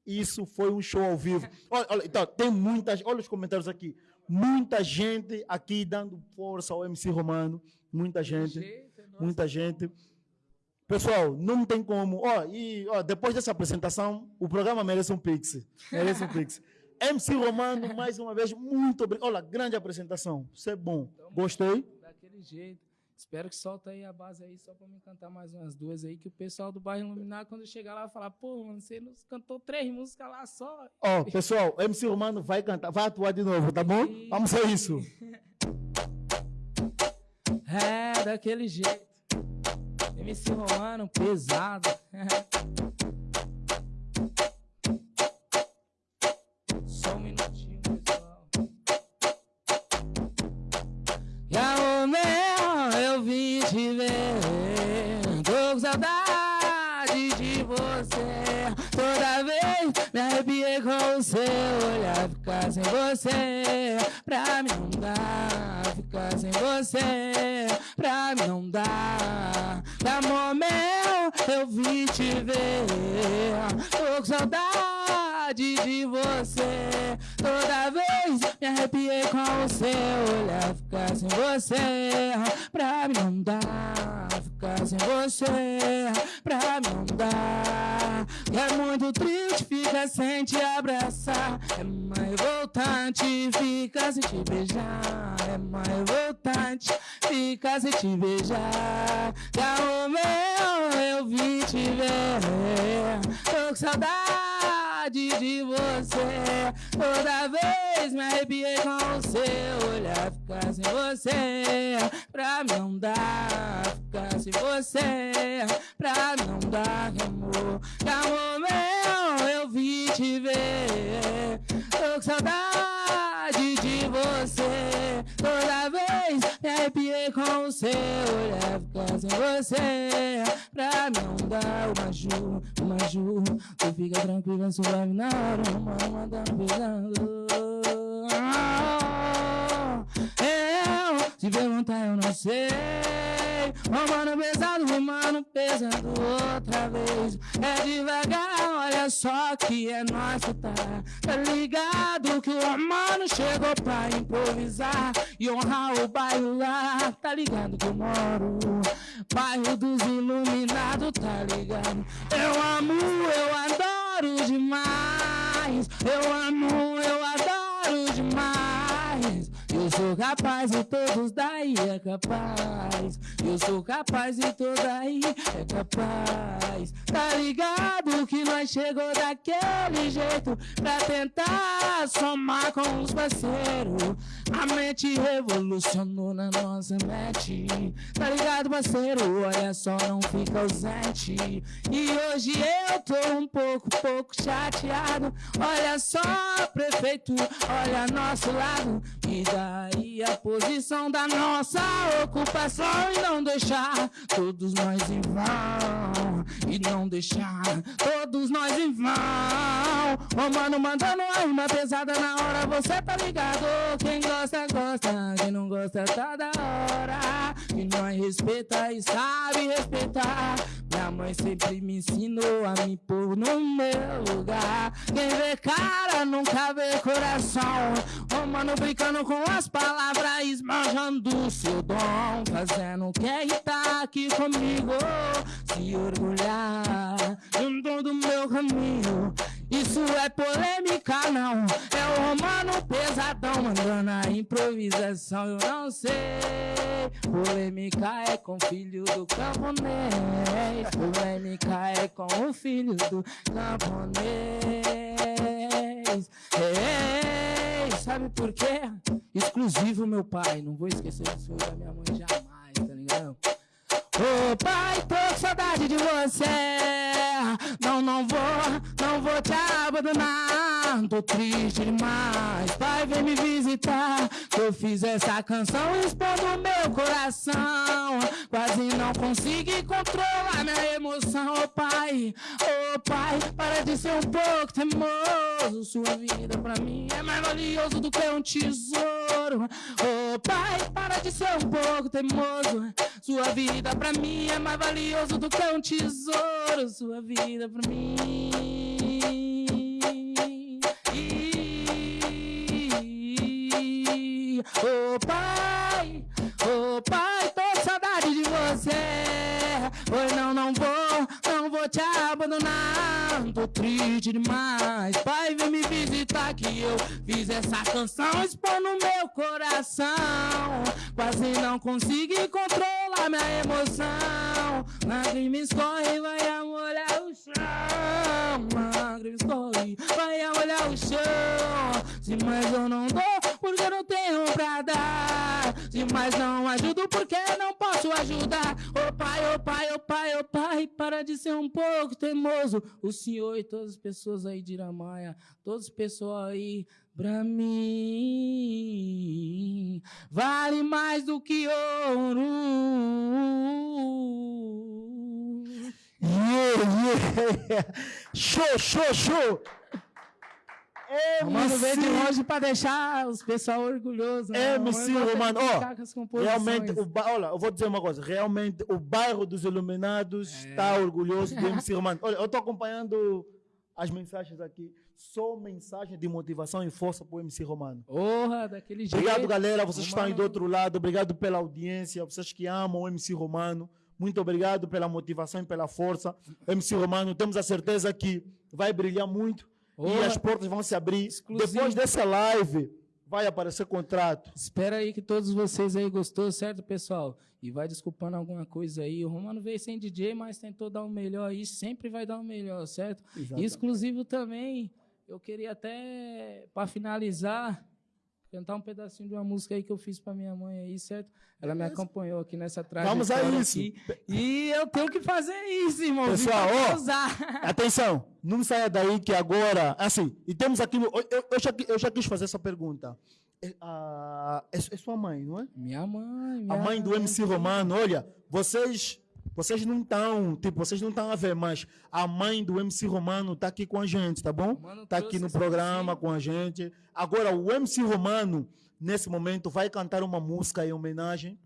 [SPEAKER 2] Isso foi um show ao vivo. Olha, olha, então, tem muitas, olha os comentários aqui. Muita gente aqui dando força ao MC Romano. Muita gente muita gente. Pessoal, não tem como. Ó, e ó, depois dessa apresentação, o programa merece um pix. Merece um pix. MC Romano, mais uma vez, muito obrigado. Olha, grande apresentação. Isso é bom. Gostei?
[SPEAKER 3] Daquele jeito. Espero que solta aí a base aí só para me cantar mais umas duas aí, que o pessoal do bairro Iluminar, quando chegar lá, vai falar, pô, mano, você nos cantou três músicas lá só.
[SPEAKER 2] Ó, oh, pessoal, MC Romano vai cantar, vai atuar de novo, tá bom? Vamos a isso.
[SPEAKER 3] é, daquele jeito. MC Romano pesado. sem você, pra mim não dá. Ficar sem você, pra mim não dá. Amor meu, eu vim te ver, tô com saudade de você. Toda vez me arrepiei com o seu olhar, ficar sem você, pra mim não dá. Ficar sem você, pra não dá. É muito triste, fica sem te abraçar. É mais revoltante, fica sem te beijar. É mais revoltante, fica sem te beijar. Calma, meu, eu vim te ver. Tô com saudade de você. Toda vez me arrepiei com o seu olhar. Ficar sem você, pra não dá. Ficar sem você, pra não dá, amor. Amor meu, eu vim te ver. Tô com saudade com seu olhar. Sem você, pra não dá. O Maju, o Maju, tu fica tranquila, suave na hora. Uma, uma, tá pesando. Eu, se perguntar, eu não sei. Romano pesado, romano pesado outra vez. É devagar, olha só que é nosso, tá? Tá ligado que o romano chegou pra improvisar e honrar o bairro lá. Tá ligado que eu moro, bairro dos iluminados, tá ligado? Eu amo, eu adoro demais. Eu amo, eu adoro demais. Eu sou capaz e todos daí é capaz. Eu sou capaz e todos daí é capaz. Tá ligado que nós chegou daquele jeito pra tentar somar com os parceiros. A mente revolucionou na nossa mente. Tá ligado, parceiro? Olha só, não fica ausente. E hoje eu tô um pouco, pouco chateado. Olha só, prefeito, olha nosso lado. E a posição da nossa ocupação e não deixar todos nós em vão. E não deixar todos nós em vão. Ô mano, mandando uma rima pesada na hora, você tá ligado? Quem gosta, gosta. Quem não gosta, tá da hora. E nós respeita e sabe respeitar. Minha mãe sempre me ensinou a me pôr no meu lugar. Quem vê cara nunca vê coração. Ô mano, brincando com as palavras, esbanjando seu dom. Fazendo quem tá aqui comigo se orgulhar junto do meu caminho. Isso é polêmica, não. É o romano pesadão mandando a improvisação. Eu não sei. Polêmica é com o filho do camponês. Polêmica é com o filho do camponês. Ei, sabe por quê? Exclusivo, meu pai. Não vou esquecer disso da minha mãe ligado? Ô pai, tô com saudade de você. Não, não vou, não vou te abandonar. Tô triste demais. Pai, vem me visitar. Eu fiz essa canção expondo meu coração. Quase não consegui controlar minha emoção. Ô pai, ô pai, para de ser um pouco teimoso. Sua vida pra mim é mais valioso do que um tesouro. Ô pai, para de ser um pouco teimoso. Sua vida pra mim é mais valioso do que um tesouro. Sua vida pra mim. Ô pai, ô pai, tô com saudade de você. Oi, não, não vou, não vou te abandonar. Tô triste demais. Pai, vem me visitar que eu fiz essa canção expondo meu coração. Quase não consegui controlar minha emoção. Lágrima escorre, vai molhar o chão. Lágrima escorre, vai molhar o chão. Se mais eu não dou, porque não tenho pra dar. Se mais não ajudo, porque não posso ajudar. Ô pai, ô pai, ô pai, ô pai, para de ser um pouco teimoso. O senhor e todas as pessoas aí de Iramaia, todos os pessoal aí, pra mim, vale mais do que ouro.
[SPEAKER 2] Yeah, yeah. Show, show, show.
[SPEAKER 3] Romano veio de longe pra deixar os pessoal orgulhosos. né?
[SPEAKER 2] MC
[SPEAKER 3] Romano de
[SPEAKER 2] ó. Realmente, o olha, eu vou dizer uma coisa. Realmente, o bairro dos Iluminados
[SPEAKER 3] É.
[SPEAKER 2] está orgulhoso do MC Romano. Olha, eu estou acompanhando as mensagens aqui. Só mensagem de motivação e força para o MC Romano.
[SPEAKER 3] Porra, daquele jeito.
[SPEAKER 2] Obrigado, galera. Vocês que estão aí do
[SPEAKER 3] Romano-
[SPEAKER 2] outro lado. Obrigado pela audiência. Vocês que amam o MC Romano. Muito obrigado pela motivação e pela força. MC Romano, temos a certeza que vai brilhar muito. E
[SPEAKER 3] Porra.
[SPEAKER 2] as portas vão se abrir.
[SPEAKER 3] Exclusivo.
[SPEAKER 2] Depois dessa live, vai aparecer contrato.
[SPEAKER 3] Espera aí que todos vocês aí gostou, certo, pessoal? E vai desculpando alguma coisa aí. O Romano veio sem DJ, mas tentou dar o melhor aí. Sempre vai dar o melhor, certo?
[SPEAKER 2] Exatamente.
[SPEAKER 3] E exclusivo também, eu queria até, para finalizar, cantar um pedacinho de uma música aí que eu fiz para minha mãe aí, certo? Ela me acompanhou aqui nessa trajetória
[SPEAKER 2] Vamos a isso.
[SPEAKER 3] aqui. E eu tenho que fazer isso, irmão.
[SPEAKER 2] Pessoal, ó. Atenção, não saia daí que agora. Assim, e temos aqui. Eu, eu- já, eu já quis fazer essa pergunta. É, a- é, é sua mãe, não é?
[SPEAKER 3] Minha mãe, minha
[SPEAKER 2] A mãe do MC Romano, olha, vocês. Vocês não estão, tipo, vocês não estão a ver, mas a mãe do MC Romano tá aqui com a gente, tá bom?
[SPEAKER 3] Mano,
[SPEAKER 2] Tá aqui no programa com a gente. Agora, o MC Romano, nesse momento, vai cantar uma música em homenagem.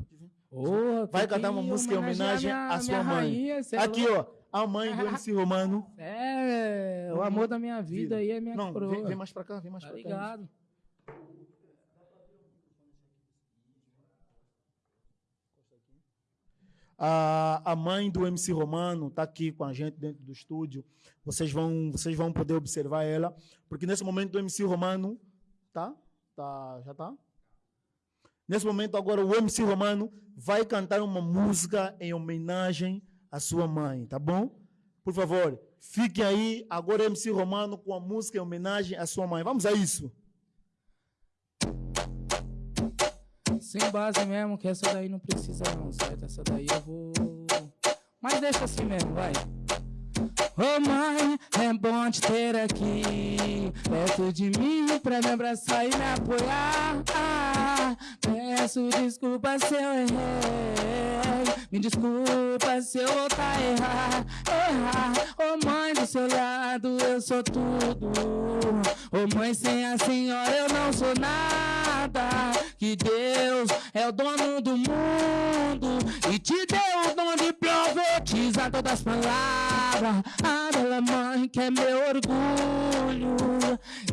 [SPEAKER 3] Porra,
[SPEAKER 2] Vai cantar uma música em homenagem
[SPEAKER 3] minha-
[SPEAKER 2] à sua mãe.
[SPEAKER 3] rainha, é
[SPEAKER 2] Aqui, ó, a mãe do MC Romano.
[SPEAKER 3] É, o amor da minha vida aí é minha
[SPEAKER 2] Não,
[SPEAKER 3] coroa.
[SPEAKER 2] vem, vem mais pra cá, vem mais
[SPEAKER 3] Tá
[SPEAKER 2] pra cá.
[SPEAKER 3] ligado?
[SPEAKER 2] A, a mãe do MC Romano está aqui com a gente dentro do estúdio. Vocês vão, vocês vão poder observar ela, porque nesse momento o MC Romano tá, tá, já tá. Nesse momento agora o MC Romano vai cantar uma música em homenagem à sua mãe, tá bom? Por favor, fiquem aí. Agora MC Romano com a música em homenagem à sua mãe. Vamos a isso.
[SPEAKER 3] Sem base mesmo, que essa daí não precisa não, certo? Essa daí eu vou... Mas deixa assim mesmo, vai. Ô mãe, é bom te ter aqui Perto de mim pra me abraçar e me apoiar ah, Peço desculpa se eu errei Me desculpa se eu voltar a errar Errar Ô mãe, do seu lado eu sou tudo. Ô mãe, sem a senhora eu não sou nada. Que Deus é o dono do mundo E te deu o dom de profetizar todas as palavras. A bela mãe que é meu orgulho.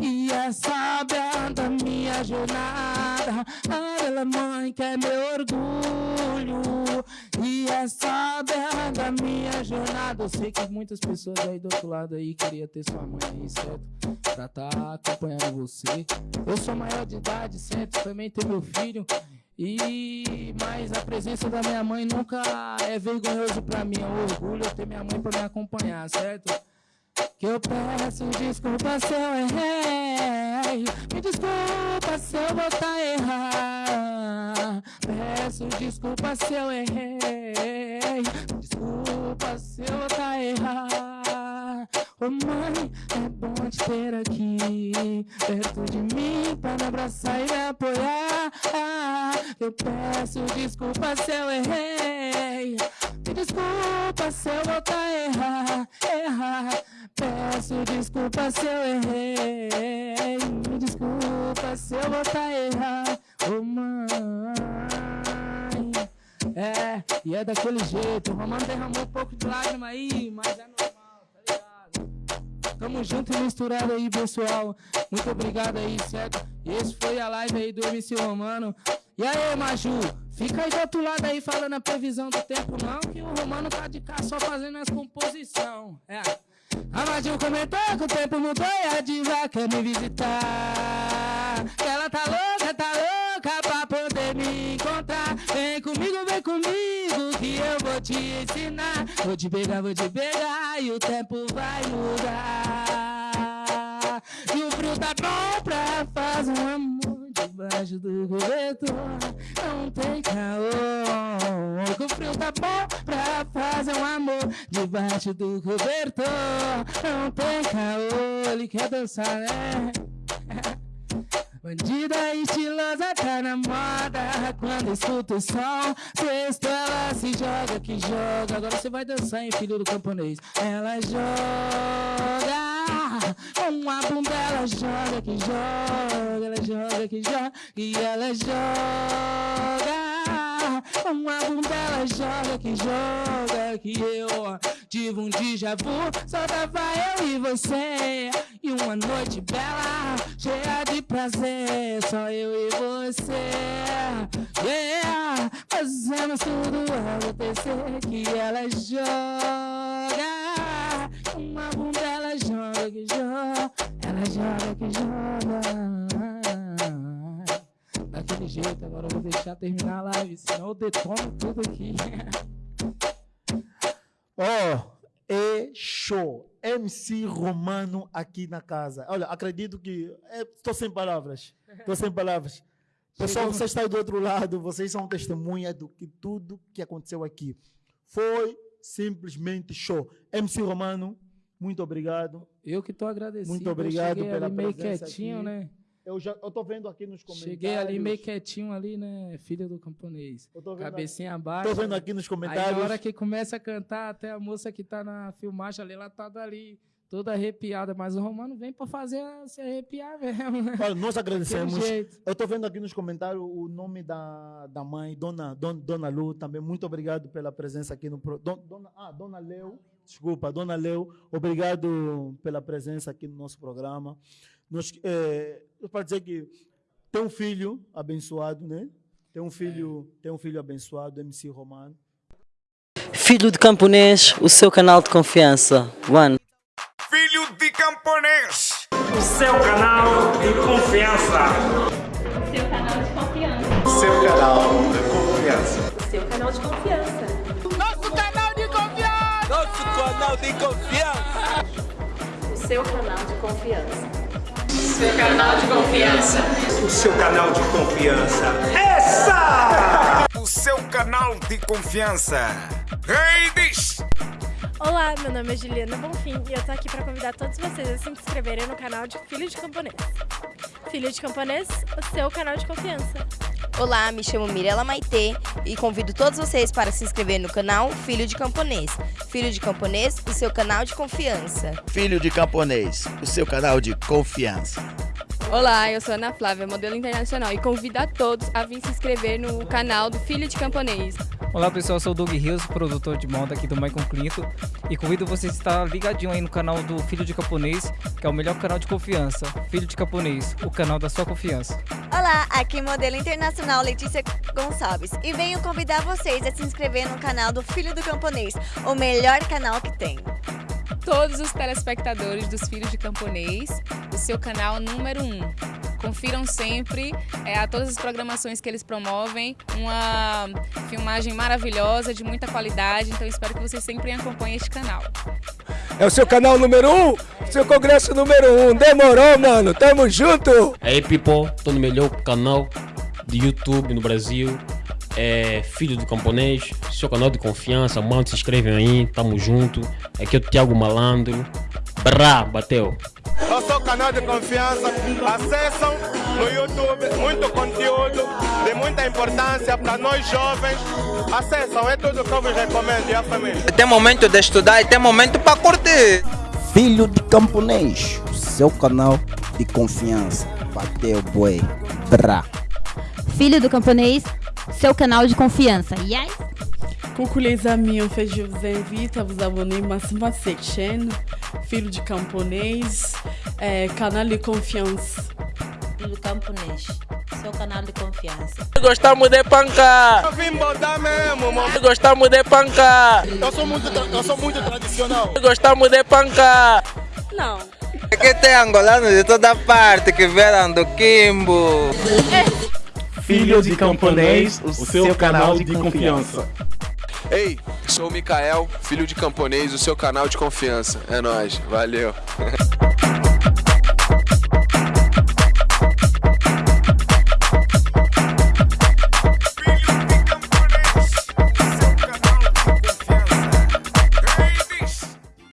[SPEAKER 3] E é sábia da minha jornada. A bela mãe que é meu orgulho. E é sábia da minha jornada. Eu sei que muitas pessoas aí do outro lado aí Queria ter sua mãe aí, certo? Pra tá acompanhando você. Eu sou maior de idade, certo? Também tenho meu filho e mas a presença da minha mãe nunca é vergonhoso pra mim, é um orgulho eu ter minha mãe pra me acompanhar, certo? Que eu peço desculpa se eu errei. Me desculpa se eu voltar a errar Peço desculpa se eu errei. Desculpa se eu voltar a errar Ô mãe, é bom te ter aqui. Perto de mim pra me abraçar e me apoiar Eu peço desculpa se eu errei Me desculpa se eu voltar a errar Errar Peço desculpa se eu errei Me desculpa se eu voltar a errar Ô mãe É, e é daquele jeito O Romano derramou um pouco de lágrima aí Mas é normal, tá? Tamo junto e misturado aí, pessoal. Muito obrigado aí, certo? Esse foi a live aí do MC Romano. E aí, Maju? Fica aí do outro lado aí falando a previsão do tempo, não, que o Romano tá de cá só fazendo as composição. É. A Maju comentou que o tempo mudou e a diva quer me visitar. Que ela tá louca, tá louca pra poder me encontrar. Vem comigo, vem comigo, que eu vou te ensinar. Vou te pegar, vou te pegar e o tempo vai mudar. E o frio tá bom pra fazer um amor debaixo do cobertor. Não tem caô. O frio tá bom pra fazer um amor debaixo do cobertor. Não tem caô. Ele quer dançar, né? Bandida estilosa tá na moda Quando escuta o som Sexto ela se joga que joga Agora você vai dançar, hein, filho do camponês Ela joga
[SPEAKER 1] Uma bunda ela joga que joga, ela joga que joga e ela joga. Uma bunda ela joga que joga que eu tive um déjà vu, só tava eu e você. E uma noite bela, cheia de prazer, só eu e você. Yeah, fazemos tudo acontecer que ela joga. Uma bunda joga que joga, ela joga que joga. Daquele jeito, agora eu vou deixar terminar a live, senão eu detono tudo aqui.
[SPEAKER 2] Oh, é show. MC Romano aqui na casa. Olha, acredito que. Estou sem palavras. Estou sem palavras. Pessoal, vocês estão do outro lado, vocês são testemunha do que tudo que aconteceu aqui. Foi simplesmente show. MC Romano, muito obrigado.
[SPEAKER 3] Eu que tô agradecido.
[SPEAKER 2] Muito obrigado
[SPEAKER 3] eu cheguei
[SPEAKER 2] pela
[SPEAKER 3] ali meio quietinho,
[SPEAKER 2] aqui.
[SPEAKER 3] né?
[SPEAKER 2] Eu já eu tô vendo aqui nos comentários.
[SPEAKER 3] Cheguei ali meio quietinho ali, né? Filho do camponês.
[SPEAKER 2] Eu tô vendo,
[SPEAKER 3] Cabecinha abaixo.
[SPEAKER 2] tô vendo aqui nos
[SPEAKER 3] Aí
[SPEAKER 2] comentários.
[SPEAKER 3] na hora que começa a cantar, até a moça que tá na filmagem ali, ela tá dali, toda arrepiada. Mas o Romano vem pra fazer ela se arrepiar mesmo, né?
[SPEAKER 2] Olha, nós agradecemos. Eu estou vendo aqui nos comentários o nome da, da mãe, Dona, Dona, Dona Lu, também. Muito obrigado pela presença aqui no. Pro, Don- Dona, ah, Dona Leu, desculpa, Dona Leu, obrigado pela presença aqui no nosso programa. Nós, é, eu para dizer que tem um filho abençoado, né? Tem um filho, tem um filho abençoado, MC Romano.
[SPEAKER 4] Filho de camponês, o seu canal de confiança. One.
[SPEAKER 5] Filho de camponês.
[SPEAKER 6] o seu canal de confiança.
[SPEAKER 7] Seu canal de confiança.
[SPEAKER 5] Seu canal de confiança.
[SPEAKER 7] Seu canal de confiança. O seu canal de confiança. Seu canal de confiança.
[SPEAKER 6] O seu canal de confiança. Essa!
[SPEAKER 5] O seu canal de confiança. Reis.
[SPEAKER 8] Olá, meu nome é Juliana Bonfim e eu tô aqui para convidar todos vocês a se inscreverem no canal de Filho de Camponês. Filho de Camponês, o seu canal de confiança.
[SPEAKER 9] Olá, me chamo Mirela Maitê e convido todos vocês para se inscrever no canal Filho de Camponês. Filho de Camponês, o seu canal de confiança.
[SPEAKER 10] Filho de Camponês, o seu canal de confiança.
[SPEAKER 7] Olá, eu sou Ana Flávia, modelo internacional, e convido a todos a vir se inscrever no canal do Filho de Camponês.
[SPEAKER 11] Olá pessoal, eu sou o Doug Rios, produtor de moda aqui do Michael Clinton e convido vocês a estar ligadinho aí no canal do Filho de Camponês, que é o melhor canal de confiança. Filho de Camponês, o canal da sua confiança.
[SPEAKER 9] Olá, aqui modelo internacional Letícia Gonçalves e venho convidar vocês a se inscrever no canal do Filho do Camponês, o melhor canal que tem.
[SPEAKER 7] Todos os telespectadores dos Filhos de Camponês, o seu canal número 1. Um. Confiram sempre é, a todas as programações que eles promovem, uma filmagem maravilhosa, de muita qualidade, então espero que vocês sempre acompanhem este canal.
[SPEAKER 6] É o seu canal número um, seu congresso número um. Demorou, mano. Tamo junto.
[SPEAKER 12] Aí, people, tô no melhor canal de YouTube no Brasil. É Filho do Camponês, seu canal de confiança. Mano, se inscrevem aí, tamo junto. Aqui é o Thiago Malandro. Brá, bateu.
[SPEAKER 5] É seu canal de confiança. Acessam no YouTube muito conteúdo de muita importância para nós jovens. Acessam, é tudo que eu vos recomendo e a família.
[SPEAKER 10] Tem momento de estudar e tem momento para curtir.
[SPEAKER 13] Filho de Camponês, o seu canal de confiança. Bateu, boi. Brá.
[SPEAKER 14] Filho do Camponês, seu canal de confiança. Yes?
[SPEAKER 15] Coucou les amis, en fait je vous invite à vous abonner massivement à cette chaîne, Filho de Camponês, é, canal de confiança.
[SPEAKER 16] Filho Camponês, seu canal de confiança.
[SPEAKER 4] Gostamos de panca.
[SPEAKER 5] Eu vim botar mesmo, mano.
[SPEAKER 4] Gostamos de panca.
[SPEAKER 5] Eu sou muito, eu sou muito tradicional.
[SPEAKER 4] Gostamos de panca.
[SPEAKER 8] Não.
[SPEAKER 10] Aqui tem angolanos de toda parte que vieram do Kimbo.
[SPEAKER 6] Filho de Camponês, o seu canal de confiança.
[SPEAKER 17] Ei, sou o Mikael, filho de camponês, o seu canal de confiança. É nós, valeu.